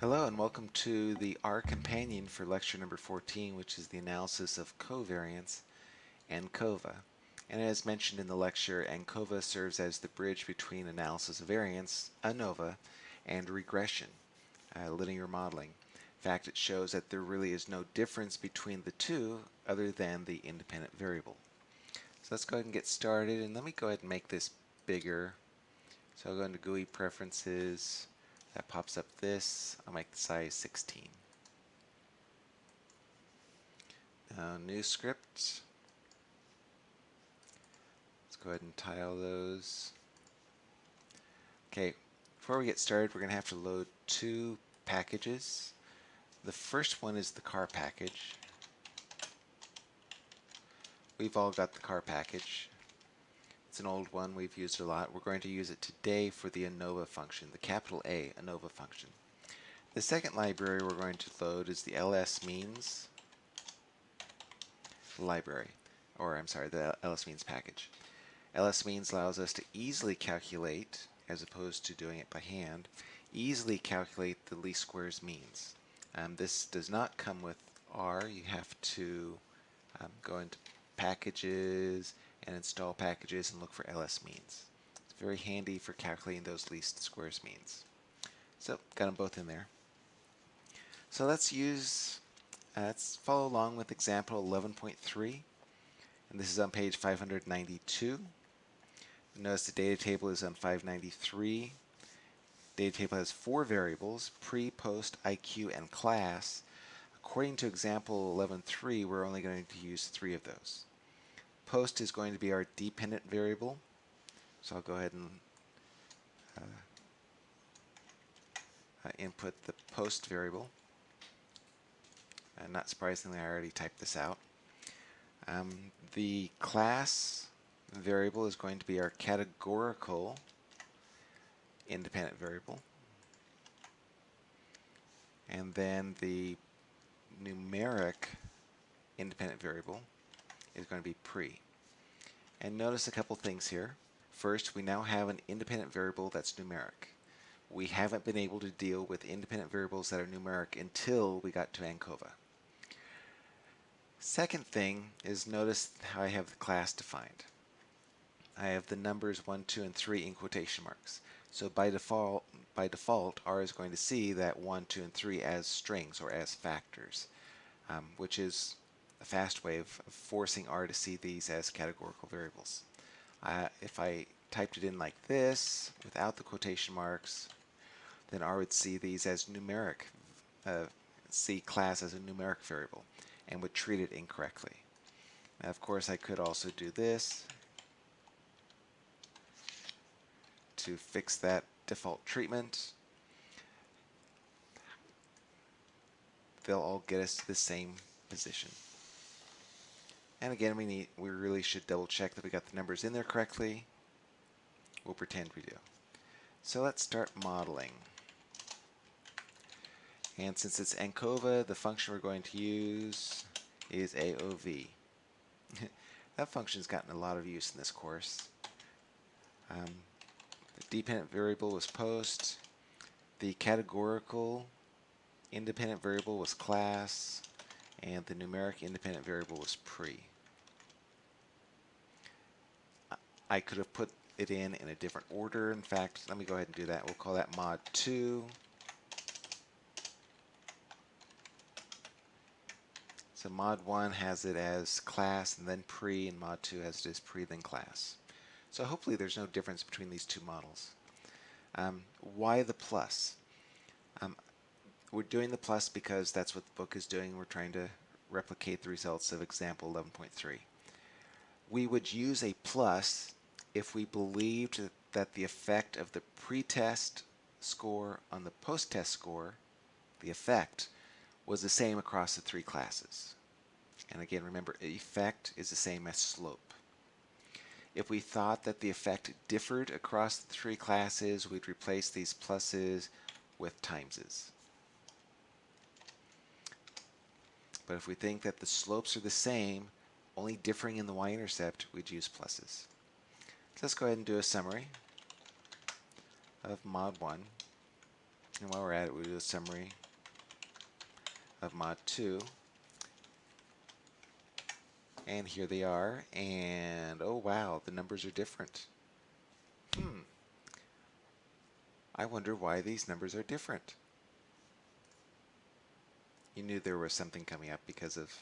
Hello and welcome to the R companion for lecture number 14 which is the analysis of covariance and ANCOVA. And as mentioned in the lecture, ANCOVA serves as the bridge between analysis of variance, ANOVA, and regression, uh, linear modeling. In fact, it shows that there really is no difference between the two other than the independent variable. So let's go ahead and get started and let me go ahead and make this bigger. So I'll go into GUI preferences, that pops up this. I'll make the size 16. Now, new script. Let's go ahead and tile those. Okay, before we get started, we're going to have to load two packages. The first one is the car package. We've all got the car package. It's an old one we've used a lot. We're going to use it today for the ANOVA function, the capital A ANOVA function. The second library we're going to load is the ls means library, or I'm sorry, the ls means package. ls means allows us to easily calculate, as opposed to doing it by hand, easily calculate the least squares means. Um, this does not come with R. You have to um, go into packages, and install packages and look for ls means. It's very handy for calculating those least squares means. So got them both in there. So let's use, uh, let's follow along with example 11.3 and this is on page 592. Notice the data table is on 593. Data table has four variables, pre, post, IQ, and class. According to example 11.3, we're only going to use three of those post is going to be our dependent variable. So I'll go ahead and uh, uh, input the post variable. And not surprisingly, I already typed this out. Um, the class variable is going to be our categorical independent variable. And then the numeric independent variable is going to be pre. And notice a couple things here. First, we now have an independent variable that's numeric. We haven't been able to deal with independent variables that are numeric until we got to ANCOVA. Second thing is notice how I have the class defined. I have the numbers 1, 2, and 3 in quotation marks. So by default, by default, R is going to see that 1, 2, and 3 as strings or as factors, um, which is a fast way of forcing R to see these as categorical variables. Uh, if I typed it in like this, without the quotation marks, then R would see these as numeric, uh, see class as a numeric variable, and would treat it incorrectly. Now, of course, I could also do this to fix that default treatment. They'll all get us to the same position. And again, we need we really should double check that we got the numbers in there correctly. We'll pretend we do. So let's start modeling. And since it's ANCOVA, the function we're going to use is AOV. that function's gotten a lot of use in this course. Um, the dependent variable was post. The categorical independent variable was class and the numeric independent variable was pre. I could have put it in in a different order. In fact, let me go ahead and do that. We'll call that mod 2. So mod 1 has it as class and then pre, and mod 2 has it as pre, then class. So hopefully there's no difference between these two models. Um, why the plus? We're doing the plus because that's what the book is doing. We're trying to replicate the results of example 11.3. We would use a plus if we believed that the effect of the pretest score on the post-test score, the effect, was the same across the three classes. And again, remember, effect is the same as slope. If we thought that the effect differed across the three classes, we'd replace these pluses with timeses. But if we think that the slopes are the same, only differing in the y-intercept, we'd use pluses. So let's go ahead and do a summary of mod 1. And while we're at it, we'll do a summary of mod 2. And here they are. And oh wow, the numbers are different. Hmm. I wonder why these numbers are different. You knew there was something coming up because of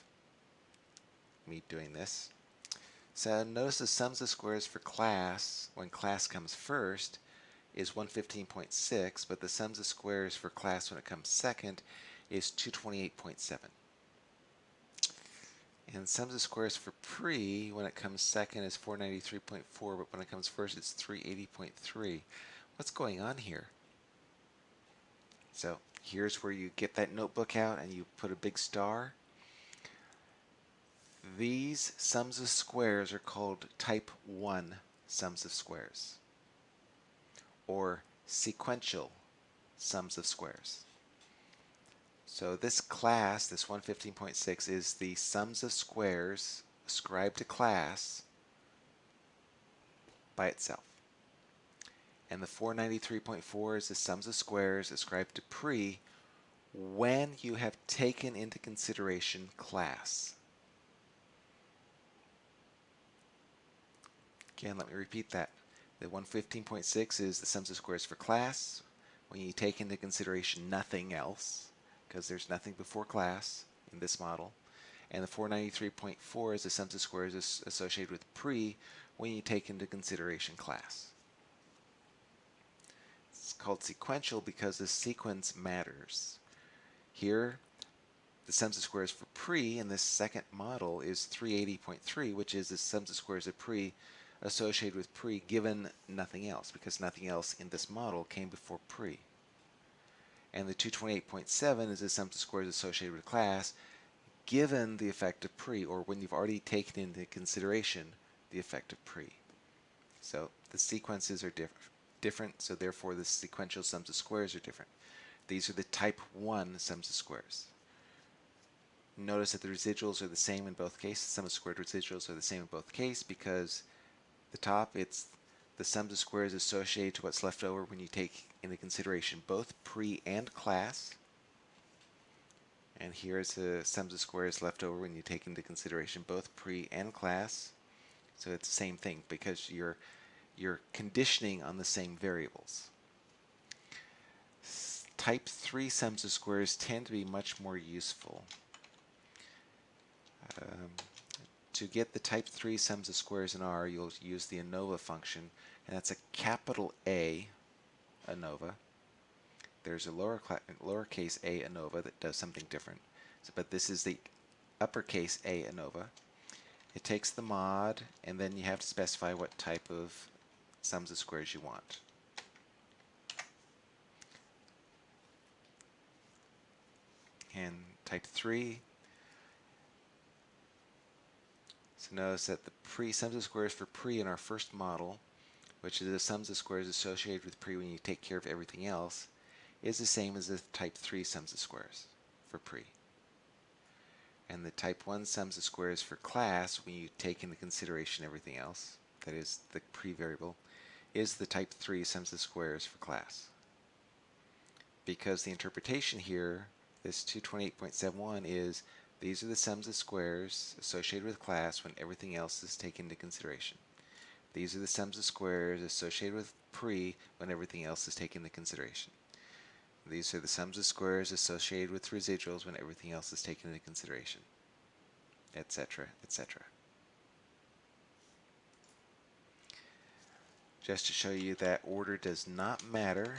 me doing this. So notice the sums of squares for class, when class comes first, is 115.6, but the sums of squares for class when it comes second is 228.7. And sums of squares for pre, when it comes second, is 493.4, but when it comes first, it's 380.3. What's going on here? So here's where you get that notebook out and you put a big star. These sums of squares are called type 1 sums of squares or sequential sums of squares. So this class, this 115.6, is the sums of squares ascribed to class by itself. And the 493.4 is the sums of squares ascribed to pre when you have taken into consideration class. Again, let me repeat that. The 115.6 is the sums of squares for class when you take into consideration nothing else because there's nothing before class in this model. And the 493.4 is the sums of squares associated with pre when you take into consideration class. Called sequential because the sequence matters. Here, the sums of squares for pre in this second model is 380.3, which is the sums of squares of pre associated with pre given nothing else, because nothing else in this model came before pre and the 228.7 is the sum of squares associated with class given the effect of pre, or when you've already taken into consideration the effect of pre. So the sequences are diff different, so therefore the sequential sums of squares are different. These are the type 1 sums of squares. Notice that the residuals are the same in both cases. Sum of squared residuals are the same in both cases because the top, it's the sums of squares associated to what's left over when you take into consideration both pre and class. And here's the sums of squares left over when you take into consideration both pre and class. So it's the same thing because you're you're conditioning on the same variables. Type 3 sums of squares tend to be much more useful. Um, to get the type 3 sums of squares in R, you'll use the ANOVA function, and that's a capital A ANOVA. There's a lower lowercase a ANOVA that does something different, so, but this is the uppercase A ANOVA. It takes the mod, and then you have to specify what type of sums of squares you want. And type 3 So notice that the pre sums of squares for pre in our first model, which is the sums of squares associated with pre when you take care of everything else, is the same as the type 3 sums of squares for pre. And the type 1 sums of squares for class, when you take into consideration everything else, that is the pre variable, is the type 3 sums of squares for class. Because the interpretation here, this 228.71 is these are the sums of squares associated with class when everything else is taken into consideration. These are the sums of squares associated with pre when everything else is taken into consideration. These are the sums of squares associated with residuals when everything else is taken into consideration, etc., etc. Just to show you that order does not matter,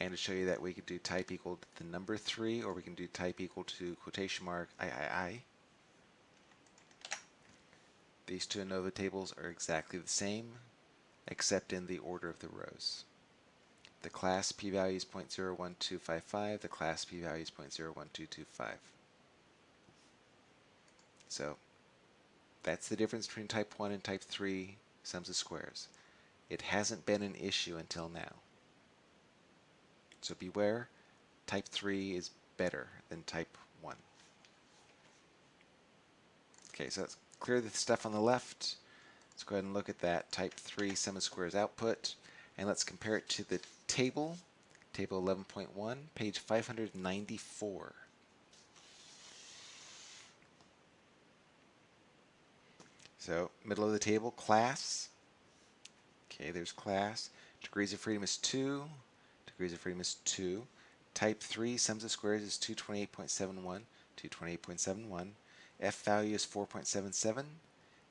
and to show you that we could do type equal to the number 3 or we can do type equal to quotation mark I, I, I. These two ANOVA tables are exactly the same except in the order of the rows. The class p-value is 0.01255, the class p-value is 0.01225. So that's the difference between type 1 and type 3 sums of squares. It hasn't been an issue until now. So beware, type 3 is better than type 1. Okay, so let's clear the stuff on the left. Let's go ahead and look at that type 3 sum of squares output and let's compare it to the table, table 11.1, page 594. So middle of the table, class. Okay, there's class. Degrees of freedom is 2. Degrees of freedom is 2. Type 3 sums of squares is 228.71. 228.71. F value is 4.77.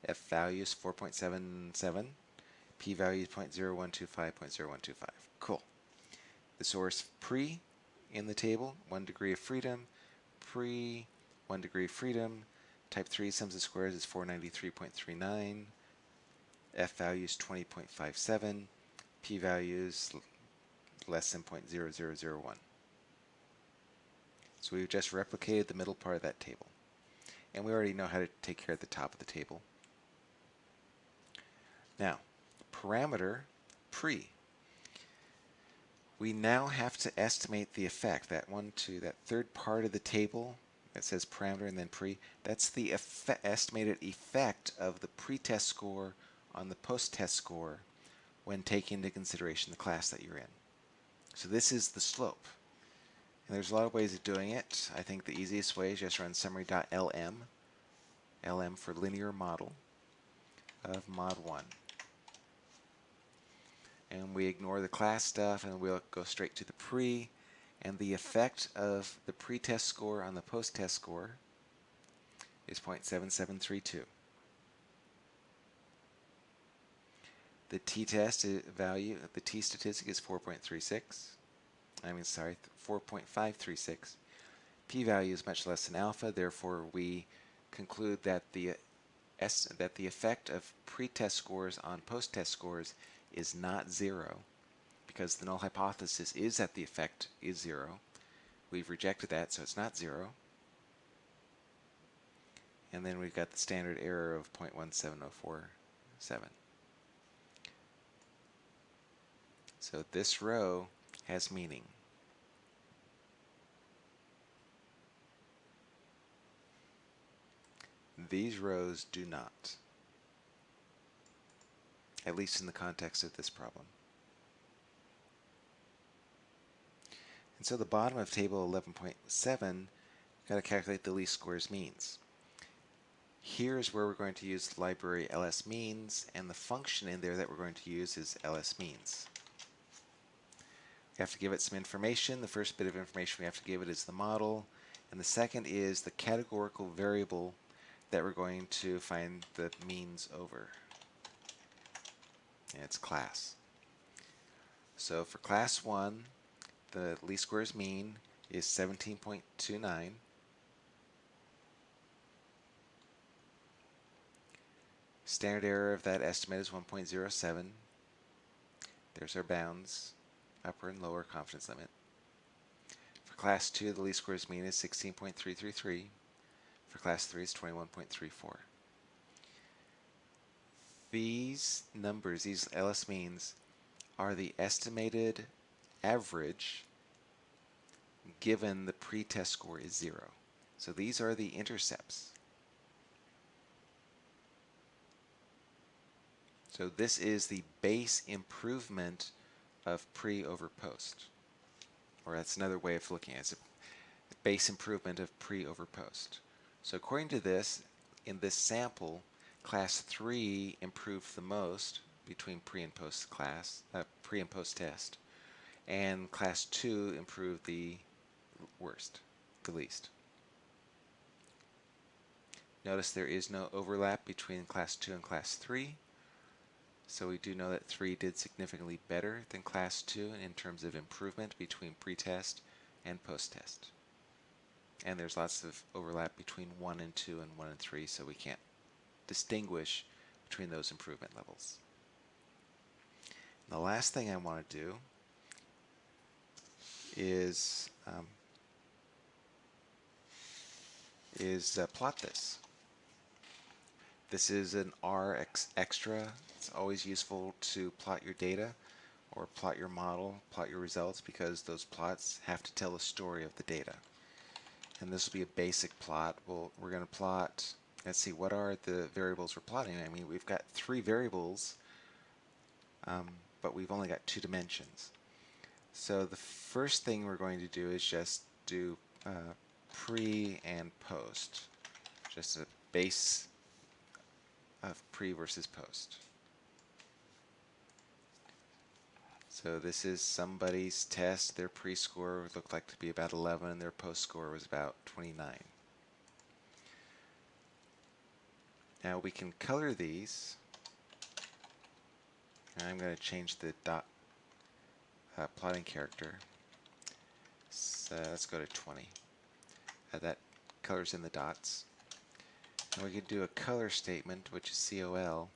F value is 4.77. P value is 0.0125.0125. Cool. The source pre in the table, 1 degree of freedom. Pre, 1 degree of freedom. Type 3 sums of squares is 493.39. F value is 20.57. P value is less than 0.0001. So we've just replicated the middle part of that table. And we already know how to take care of the top of the table. Now, parameter pre. We now have to estimate the effect, that one, two, that third part of the table that says parameter and then pre, that's the effect, estimated effect of the pre-test score on the post-test score when taking into consideration the class that you're in. So this is the slope. And there's a lot of ways of doing it. I think the easiest way is just run summary.lm, lm for linear model of mod 1. And we ignore the class stuff and we'll go straight to the pre. And the effect of the pre-test score on the post-test score is 0.7732. The t-test value, the t-statistic is 4.36. I mean, sorry, 4.536. P-value is much less than alpha, therefore we conclude that the that the effect of pre-test scores on post-test scores is not zero because the null hypothesis is that the effect is zero. We've rejected that, so it's not zero. And then we've got the standard error of 0.17047. So this row has meaning. These rows do not, at least in the context of this problem. And so the bottom of table 11.7, got to calculate the least squares means. Here's where we're going to use the library ls means, and the function in there that we're going to use is ls means. We have to give it some information. The first bit of information we have to give it is the model, and the second is the categorical variable that we're going to find the means over. And it's class. So for class 1, the least squares mean is 17.29. Standard error of that estimate is 1.07. There's our bounds, upper and lower confidence limit. For class 2, the least squares mean is 16.333. For class 3 is 21.34. These numbers, these LS means, are the estimated average given the pre-test score is zero. So these are the intercepts. So this is the base improvement of pre over post. Or that's another way of looking at it. It's base improvement of pre over post. So according to this, in this sample, class 3 improved the most between pre and post class, uh, pre and post test, and class 2 improved the worst, the least. Notice there is no overlap between class 2 and class 3, so we do know that 3 did significantly better than class 2 in terms of improvement between pre-test and post-test. And there's lots of overlap between 1 and 2 and 1 and 3, so we can't distinguish between those improvement levels. And the last thing I want to do is um, is uh, plot this. This is an R extra. It's always useful to plot your data or plot your model, plot your results, because those plots have to tell a story of the data and this will be a basic plot. We'll, we're going to plot let's see, what are the variables we're plotting? I mean, we've got three variables, um, but we've only got two dimensions. So the first thing we're going to do is just do uh, pre and post, just a base of pre versus post. So this is somebody's test. Their pre-score looked like to be about 11 and their post-score was about 29. Now we can color these. And I'm going to change the dot uh, plotting character. So let's go to 20. Uh, that colors in the dots. And we could do a color statement, which is COL,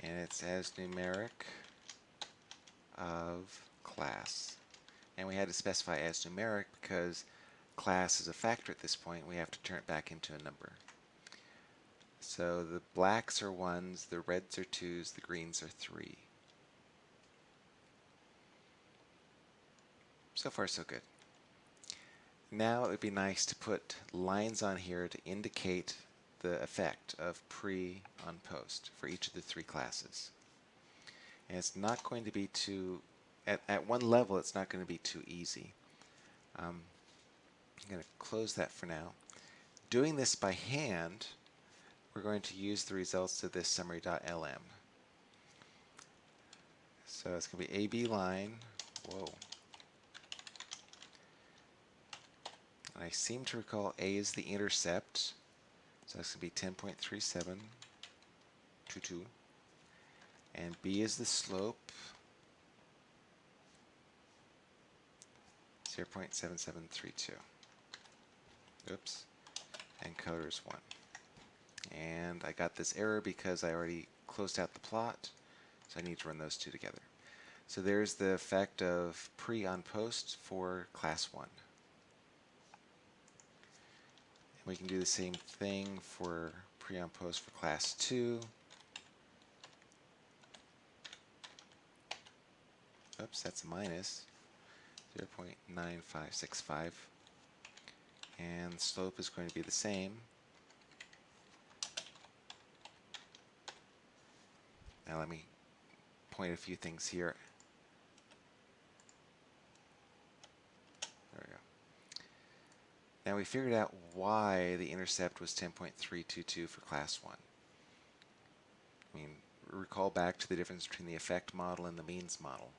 and it's as numeric of class. And we had to specify as numeric because class is a factor at this point. We have to turn it back into a number. So the blacks are ones, the reds are twos, the greens are three. So far so good. Now it would be nice to put lines on here to indicate the effect of pre on post for each of the three classes. And it's not going to be too, at, at one level it's not going to be too easy. Um, I'm going to close that for now. Doing this by hand we're going to use the results of this summary.lm. So it's going to be AB line. Whoa. I seem to recall A is the intercept. So that's going to be 10.3722. And B is the slope. 0.7732. Oops. And color is 1 and I got this error because I already closed out the plot so I need to run those two together. So there's the effect of pre on post for class 1. And we can do the same thing for pre on post for class 2. Oops, that's a minus 0.9565. And slope is going to be the same. Now let me point a few things here. There we go. Now we figured out why the intercept was 10.322 for class 1. I mean, recall back to the difference between the effect model and the means model.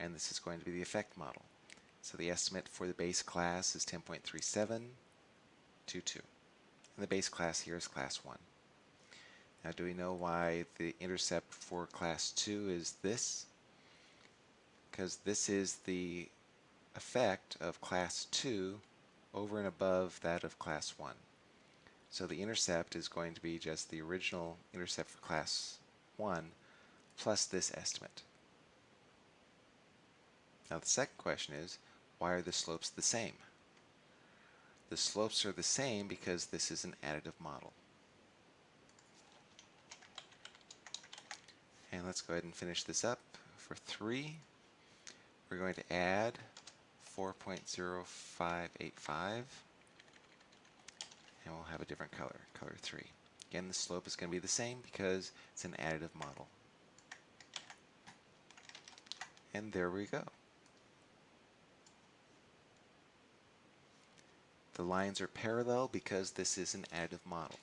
And this is going to be the effect model. So the estimate for the base class is 10.3722. And the base class here is class 1. Now do we know why the intercept for class 2 is this? Because this is the effect of class 2 over and above that of class 1. So the intercept is going to be just the original intercept for class 1 plus this estimate. Now the second question is, why are the slopes the same? The slopes are the same because this is an additive model. And let's go ahead and finish this up. For 3, we're going to add 4.0585 and we'll have a different color, color 3. Again, the slope is going to be the same because it's an additive model. And there we go. The lines are parallel because this is an additive model.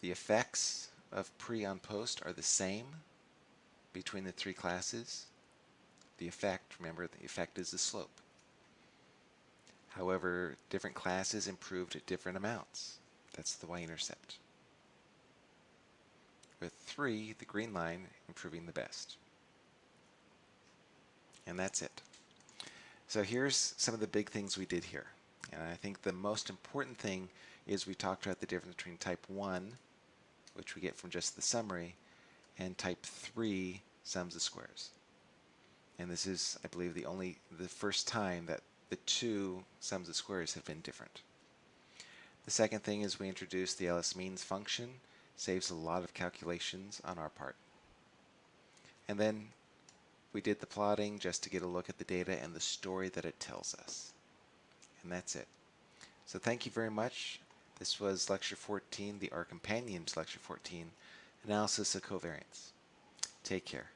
The effects of pre on post are the same between the three classes. The effect, remember, the effect is the slope. However, different classes improved at different amounts. That's the y-intercept. With 3, the green line improving the best. And that's it. So here's some of the big things we did here. And I think the most important thing is we talked about the difference between type 1 which we get from just the summary, and type 3 sums of squares. And this is, I believe, the only, the first time that the two sums of squares have been different. The second thing is we introduced the LS means function, saves a lot of calculations on our part. And then we did the plotting just to get a look at the data and the story that it tells us. And that's it. So thank you very much. This was lecture 14, the R companion to lecture 14, analysis of covariance. Take care.